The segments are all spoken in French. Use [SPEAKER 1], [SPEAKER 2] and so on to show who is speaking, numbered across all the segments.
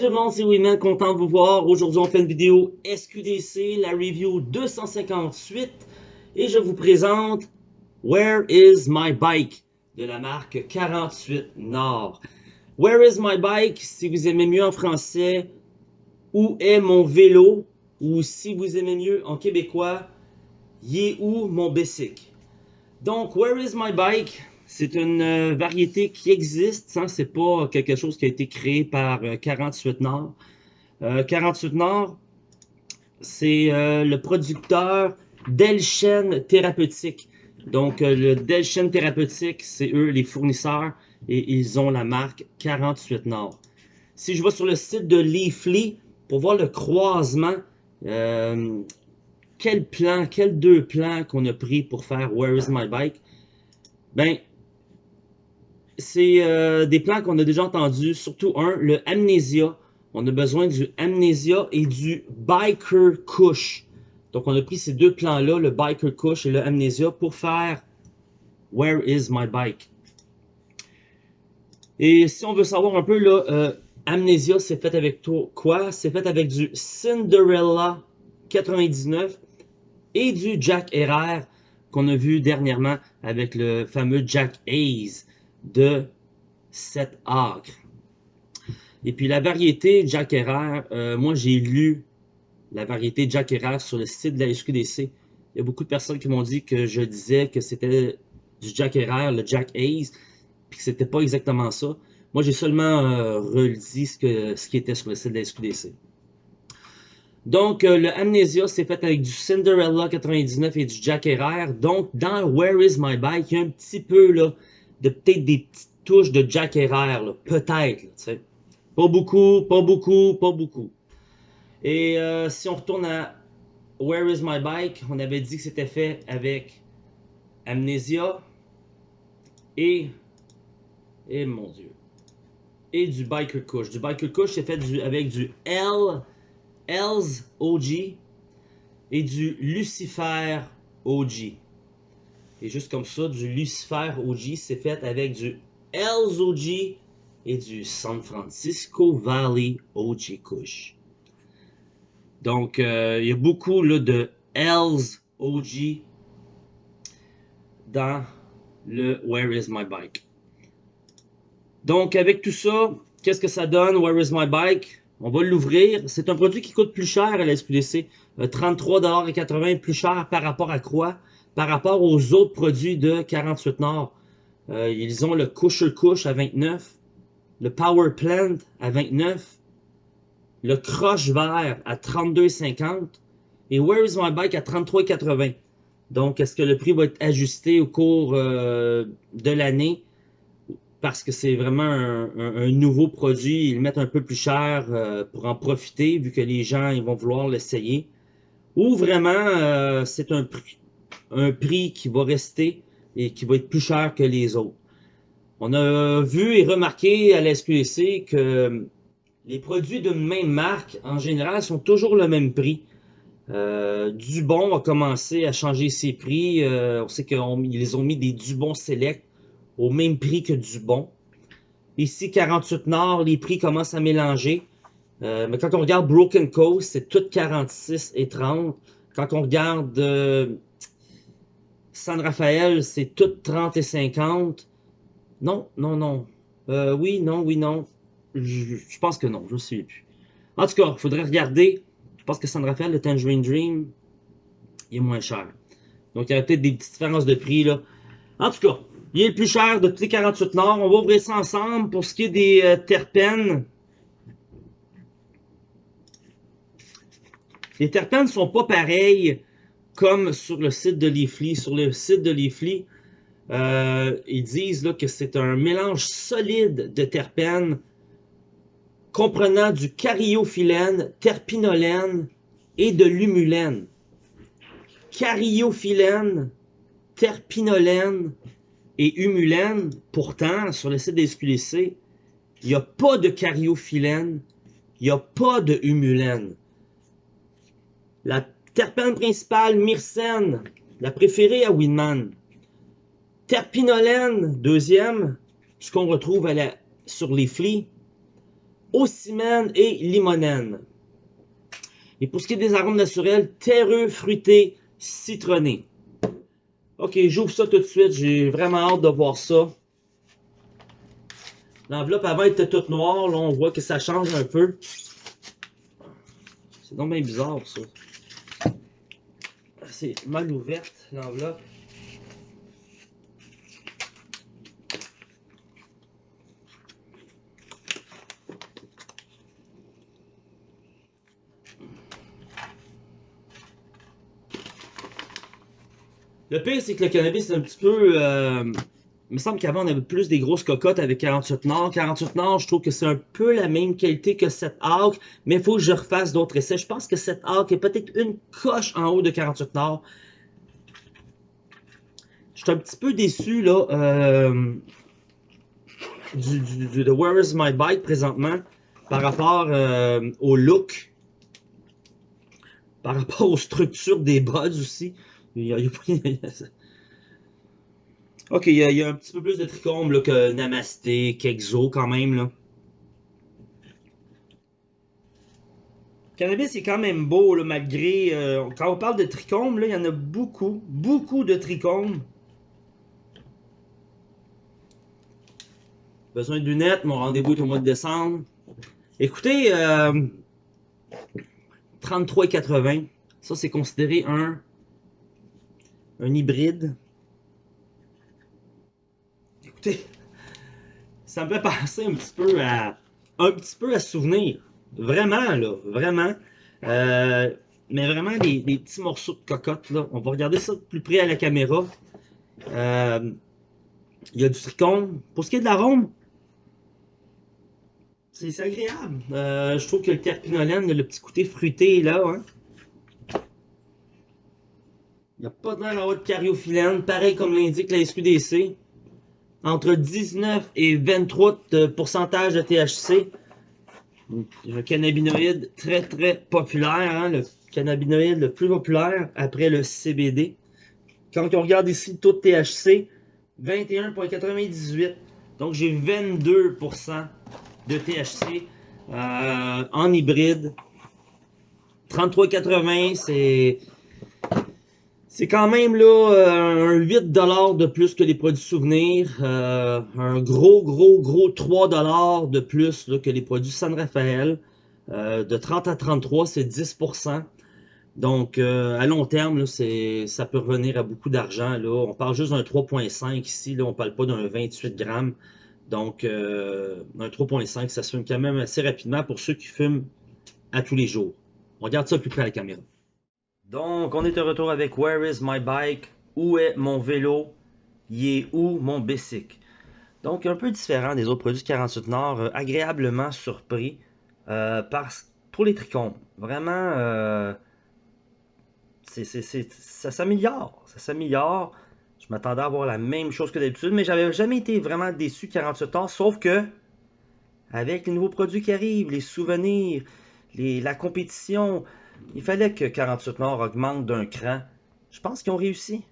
[SPEAKER 1] tout le monde, c'est Winman, content de vous voir. Aujourd'hui, on fait une vidéo SQDC, la review 258. Et je vous présente Where is my bike de la marque 48 Nord. Where is my bike, si vous aimez mieux en français, où est mon vélo, ou si vous aimez mieux en québécois, y est où mon bicycle? Donc, Where is my bike? C'est une euh, variété qui existe, hein, c'est pas quelque chose qui a été créé par 48 euh, Nord. 48 euh, Nord, c'est le producteur d'Elchen Thérapeutique. Donc, le Delchen Thérapeutique, c'est eux les fournisseurs et ils ont la marque 48 Nord. Si je vais sur le site de Leafly pour voir le croisement, quel plan, quels deux plans qu'on a pris pour faire Where is my bike? Ben, c'est euh, des plans qu'on a déjà entendus, surtout un, le Amnesia. On a besoin du Amnesia et du Biker Kush. Donc on a pris ces deux plans-là, le Biker Kush et le Amnesia, pour faire Where is my bike? Et si on veut savoir un peu, là, euh, Amnesia, c'est fait avec quoi? C'est fait avec du Cinderella 99 et du Jack RR qu'on a vu dernièrement avec le fameux Jack Hayes de cet acre. Et puis la variété Jack euh, moi j'ai lu la variété Jack sur le site de la SQDC. Il y a beaucoup de personnes qui m'ont dit que je disais que c'était du Jack Herrera, le Jack Hayes, puis que c'était pas exactement ça. Moi j'ai seulement euh, relu ce, que, ce qui était sur le site de la SQDC. Donc, euh, le Amnesia, c'est fait avec du Cinderella 99 et du Jack. Donc, dans Where is my bike, il y a un petit peu là, de peut-être des petites touches de Jack Herrera, peut-être. Pas beaucoup, pas beaucoup, pas beaucoup. Et euh, si on retourne à Where is my bike, on avait dit que c'était fait avec Amnesia et, et mon dieu, et du Biker Kush. Du Biker Kush, c'est fait avec du L, L's OG et du Lucifer OG. Et juste comme ça, du Lucifer OG, c'est fait avec du Hells OG et du San Francisco Valley OG Kush. Donc, euh, il y a beaucoup de Hells OG dans le Where is my bike. Donc, avec tout ça, qu'est-ce que ça donne, Where is my bike? On va l'ouvrir. C'est un produit qui coûte plus cher à la SQDC. Euh, 33,80$ plus cher par rapport à quoi? Par rapport aux autres produits de 48 Nord. Euh, ils ont le Kusher Kush à 29, le Power Plant à 29, le Crush Vert à 32,50 et Where is my bike à 33,80. Donc, est-ce que le prix va être ajusté au cours euh, de l'année? Parce que c'est vraiment un, nouveau produit. Ils le mettent un peu plus cher euh, pour en profiter, vu que les gens ils vont vouloir l'essayer. Ou vraiment, c'est un prix un prix qui va rester et qui va être plus cher que les autres. On a vu et remarqué à la que les produits d'une même marque, en général, sont toujours le même prix. Euh, Dubon a commencé à changer ses prix. Euh, on sait qu'ils ont mis des Dubon Select au même prix que Dubon. Ici, 48 Nord, les prix commencent à mélanger. Euh, mais quand on regarde Broken Coast, c'est tout 46 et 30. Quand on regarde euh, San Rafael, c'est tout 30 et 50. Non, non, non. Euh, oui, non, oui, non. Je, pense que non, je ne sais plus. En tout cas, il faudrait regarder. Je pense que San Rafael, le Tangerine Dream, il est moins cher. Donc, il y a peut-être des petites différences de prix, là. En tout cas, il est le plus cher de tous les 48 Nord. On va ouvrir ça ensemble. Pour ce qui est des euh, terpènes, les terpènes ne sont pas pareils comme sur le site de Leafly. Sur le site de Leafly, euh, ils disent là, que c'est un mélange solide de terpènes comprenant du cariophyllène, terpinolène et de l'humulène. Cariophyllène, terpinolène et humulène, pourtant, sur le site des SQDC, il n'y a pas de cariophyllène, il n'y a pas de humulène. La Terpène principale, myrcène, la préférée à Winman. Terpinolène, deuxième, ce qu'on retrouve sur les flies. ocimène et limonène. Et pour ce qui est des arômes naturels, terreux, fruités, citronnés. Ok, j'ouvre ça tout de suite. J'ai vraiment hâte de voir ça. L'enveloppe avant était toute noire. Là, on voit que ça change un peu. C'est donc bien bizarre, ça. C'est mal ouverte, l'enveloppe. Le pire, c'est que le cannabis, c'est un petit peu... Euh, il me semble qu'avant, on avait plus des grosses cocottes avec 48 Nord. 48 Nord, je trouve que c'est un peu la même qualité que cette Hawk, mais il faut que je refasse d'autres essais. Je pense que cette Hawk est peut-être une coche en haut de 48 Nord. Je suis un petit peu déçu, là, euh, du, de Where is my bike présentement, par rapport euh, au look, par rapport aux structures des buds aussi. Il y a, ok, il y, a, un petit peu plus de trichome que Namasté, qu'Exo quand même. Là. Cannabis est quand même beau, là, malgré... Euh, quand on parle de trichome, là, il y en a beaucoup, beaucoup de trichomes. Besoin de lunettes, mon rendez-vous est au mois de décembre. Écoutez, euh, 33,80. Ça, c'est considéré un un hybride. Écoutez, ça me fait penser un petit peu à un petit peu à souvenir. Vraiment, là, vraiment. Euh, mais vraiment des, petits morceaux de cocotte, là. On va regarder ça de plus près à la caméra. Euh, il y a du tricône. Pour ce qui est de l'arôme, c'est agréable. Euh, je trouve que le terpinolène, le petit côté fruité là, hein. Il n'y a pas de de cariophyllène, pareil comme l'indique la SQDC. Entre 19 et 23 de pourcentage de THC. Un cannabinoïde très très populaire, hein, le cannabinoïde le plus populaire après le CBD. Quand on regarde ici le taux de THC, 21,98. Donc j'ai 22% de THC euh, en hybride. 33,80, c'est c'est quand même là euh, un 8$ de plus que les produits souvenirs. Euh, un gros, gros, gros 3$ de plus que les produits San Rafael. Euh, de 30 à 33, c'est 10%. Donc, à long terme, ça peut revenir à beaucoup d'argent. On parle juste d'un 3.5 ici. Là, on ne parle pas d'un 28 grammes. Donc, un 3.5, ça se fume quand même assez rapidement pour ceux qui fument à tous les jours. On regarde ça plus près à la caméra. Donc, on est de retour avec Where is my bike? Où est mon vélo? Y est où mon bicycle? Donc, un peu différent des autres produits 48 Nord, euh, agréablement surpris euh, pour les trichomes. Vraiment, euh, ça s'améliore. Ça s'améliore. Je m'attendais à avoir la même chose que d'habitude, mais j'avais jamais été vraiment déçu 48 Nord, sauf que avec les nouveaux produits qui arrivent, les souvenirs, la compétition, il fallait que 48 Nord augmente d'un cran. Je pense qu'ils ont réussi.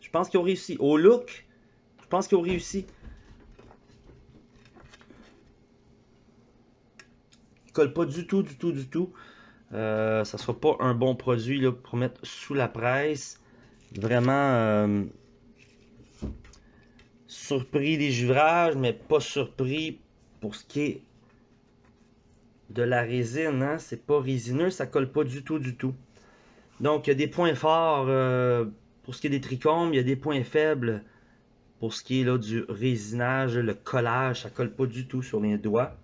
[SPEAKER 1] Je pense qu'ils ont réussi. Au look, je pense qu'ils ont réussi. Ils colle pas du tout, du tout, du tout. Euh, ça sera pas un bon produit là, pour mettre sous la presse. Vraiment euh, surpris des juverages, mais pas surpris pour ce qui est de la résine. Hein? C'est pas résineux, ça colle pas du tout, du tout. Donc, il y a des points forts euh, pour ce qui est des trichomes, il y a des points faibles pour ce qui est du résinage, le collage, ça colle pas du tout sur les doigts.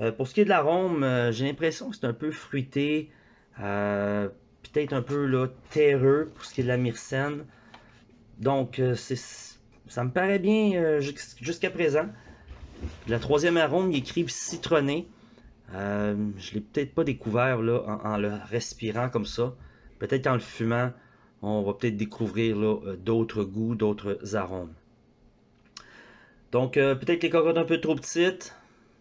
[SPEAKER 1] Euh, pour ce qui est de l'arôme, euh, j'ai l'impression que c'est un peu fruité, peut-être un peu là, terreux pour ce qui est de la myrcène. Donc, ça me paraît bien jusqu'à présent. La troisième arôme, il écrit citronné. Euh, je l'ai peut-être pas découvert en, le respirant comme ça. Peut-être qu'en le fumant, on va peut-être découvrir euh, d'autres goûts, d'autres arômes. Donc, euh, peut-être les cocottes un peu trop petites.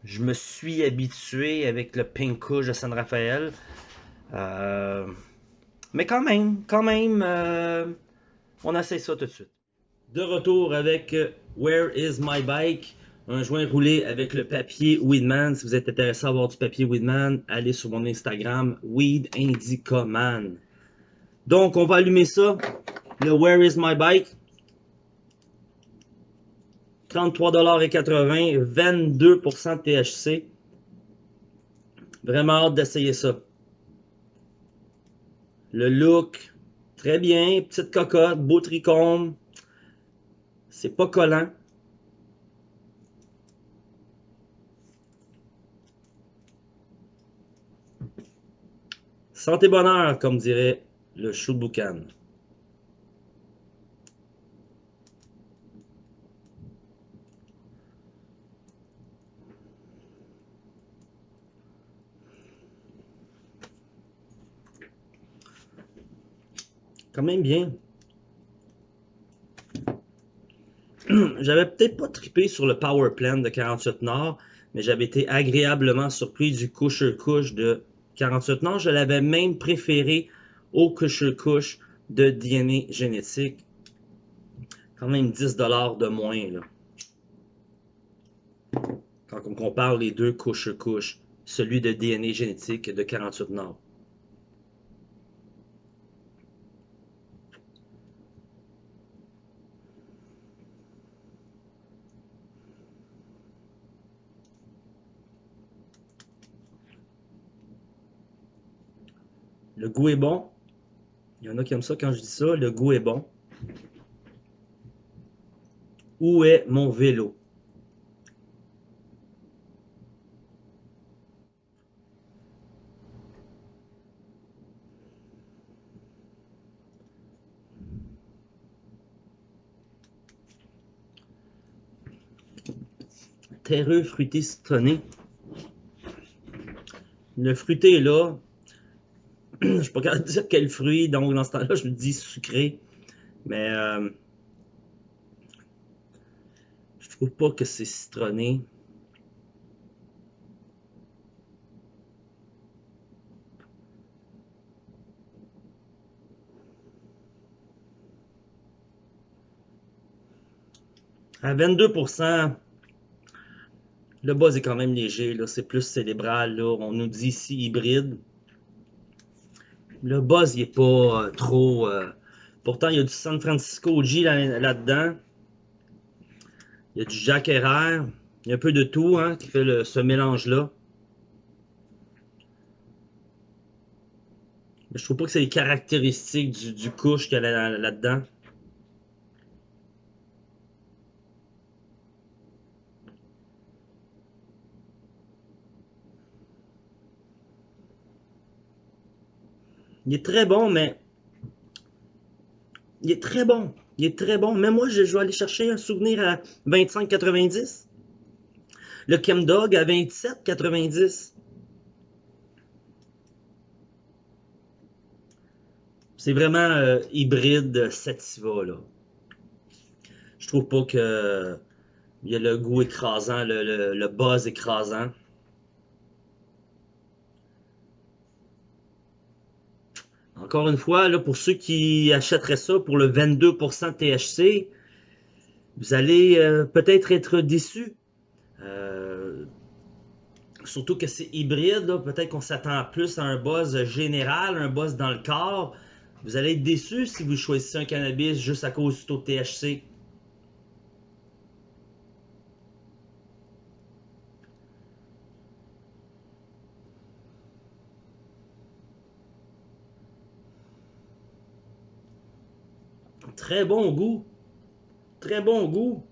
[SPEAKER 1] Je me suis habitué avec le Pink Kush de San Rafael. mais quand même, quand même, on essaie ça tout de suite. De retour avec Where is my bike? Un joint roulé avec le papier Weedman. Si vous êtes intéressé à avoir du papier Weedman, allez sur mon Instagram, Weed Indica Man. Donc, on va allumer ça. Le Where is my bike? 33,80$, 22% de THC. Vraiment hâte d'essayer ça. Le look, très bien. Petite cocotte, beau tricôme. C'est pas collant. Santé bonheur, comme dirait le chou boucan. Quand même bien. J'avais peut-être pas trippé sur le Power Plan de 48 Nord, mais j'avais été agréablement surpris du couche couche de 48 Nord. Je l'avais même préféré au couche couche de DNA génétique. Quand même 10$ de moins. Là. Quand on compare les deux couche couche, celui de DNA génétique de 48 Nord. Le goût est bon. Il y en a qui aiment ça quand je dis ça. Le goût est bon. Où est mon vélo? Terreux fruité citronné. Le fruité est là, je suis pas capable dire quel fruit, donc dans ce temps-là, je me dis sucré. Mais euh, je trouve pas que c'est citronné. À 22%, le buzz est quand même léger, c'est plus cérébral. Là. On nous dit ici hybride. Le buzz, il est pas euh, trop... Euh, pourtant, il y a du San Francisco G là-dedans. il y a du Herrera. Il y a un peu de tout hein, qui fait ce mélange-là. Je trouve pas que c'est les caractéristiques du, couche qu'il a là-dedans. Il est très bon, mais... Il est très bon. Il est très bon. Mais moi, je, vais aller chercher un souvenir à 25,90. Le Chemdog à 27,90. C'est vraiment euh, hybride Sativa, là. Je trouve pas que... Il y a le goût écrasant, le, le buzz écrasant. Encore une fois, pour ceux qui achèteraient ça pour le 22% THC, vous allez euh, peut-être être déçus. Euh, surtout que c'est hybride, peut-être qu'on s'attend plus à un buzz général, un buzz dans le corps. Vous allez être déçus si vous choisissez un cannabis juste à cause du taux de THC. Très bon goût. Très bon goût.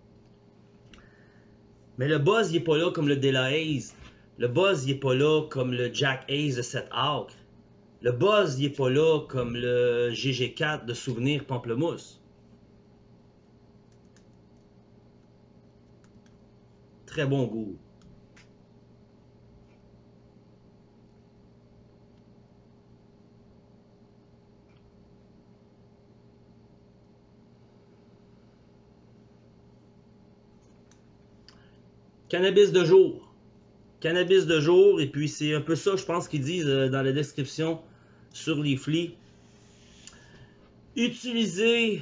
[SPEAKER 1] Mais le buzz, il est pas là comme le Dela Haze. Le buzz, il est pas là comme le Jack Haze de cette acre. Le buzz, il est pas là comme le GG4 de Souvenir Pamplemousse. Très bon goût. Cannabis de jour. Cannabis de jour, et puis c'est un peu ça, je pense qu'ils disent euh, dans la description sur les flics. Utilisez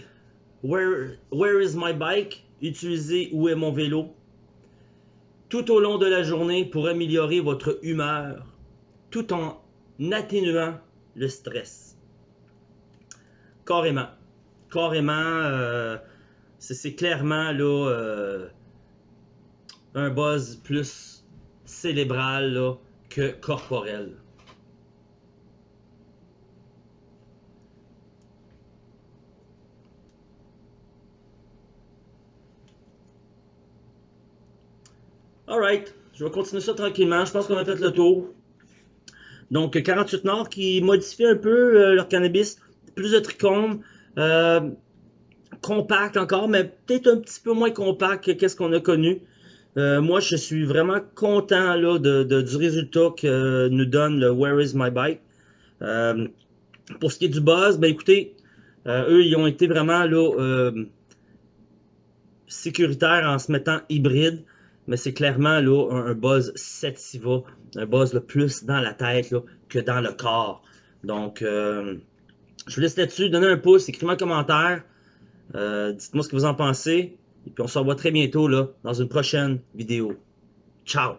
[SPEAKER 1] where, is my bike? Utilisez où est mon vélo? tout au long de la journée pour améliorer votre humeur tout en atténuant le stress. Carrément. Carrément, euh, c'est clairement là, euh, un buzz plus cérébral là, que corporel. Alright, je vais continuer ça tranquillement. Je pense qu'on a fait le tour. Donc, 48 Nord qui modifie un peu euh, leur cannabis. Plus de trichomes. Euh, compact encore, mais peut-être un petit peu moins compact que ce qu'on a connu. Euh, moi, je suis vraiment content du résultat que nous donne le Where is my bike? Euh, pour ce qui est du buzz, ben écoutez, euh, eux, ils ont été vraiment sécuritaires en se mettant hybride, mais c'est clairement un, buzz sativa, un buzz le plus dans la tête que dans le corps. Donc, je vous laisse là-dessus, donnez un pouce, écrivez un commentaire, dites-moi ce que vous en pensez. Et puis on se revoit très bientôt là, dans une prochaine vidéo. Ciao!